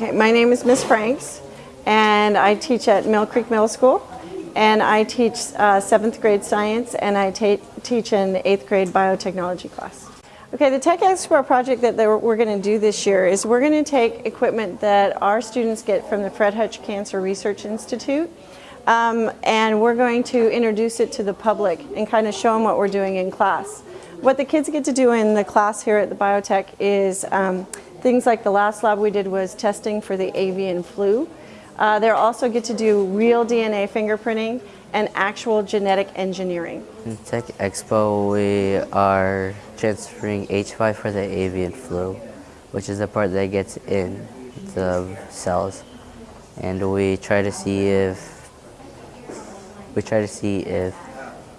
My name is Miss Franks, and I teach at Mill Creek Middle School, and I teach uh, seventh grade science, and I teach an eighth grade biotechnology class. Okay, the Tech Expo project that we're going to do this year is we're going to take equipment that our students get from the Fred Hutch Cancer Research Institute, um, and we're going to introduce it to the public and kind of show them what we're doing in class. What the kids get to do in the class here at the biotech is um, Things like the last lab we did was testing for the avian flu. Uh, they also get to do real DNA fingerprinting and actual genetic engineering. In Tech Expo, we are transferring H5 for the avian flu, which is the part that gets in the cells. And we try to see if we try to see if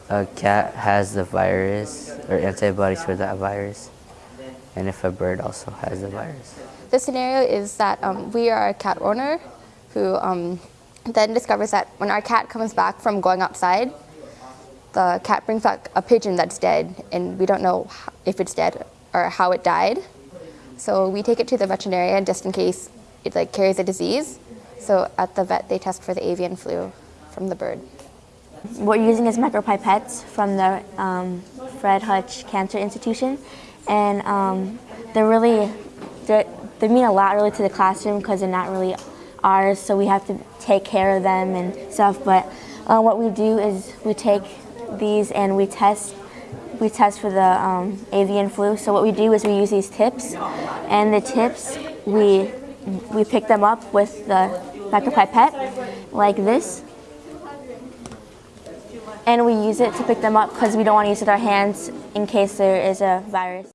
a cat has the virus or antibodies for that virus and if a bird also has the virus. The scenario is that um, we are a cat owner who um, then discovers that when our cat comes back from going outside, the cat brings back a pigeon that's dead and we don't know if it's dead or how it died. So we take it to the veterinarian just in case it like carries a disease. So at the vet they test for the avian flu from the bird. What we're using is micropipettes from the um, Fred Hutch Cancer Institution and um, they're really, they're, they mean a lot really to the classroom because they're not really ours, so we have to take care of them and stuff. But uh, what we do is we take these and we test we test for the um, avian flu. So what we do is we use these tips, and the tips we we pick them up with the micropipette like this, and we use it to pick them up because we don't want to use it with our hands in case there is a virus.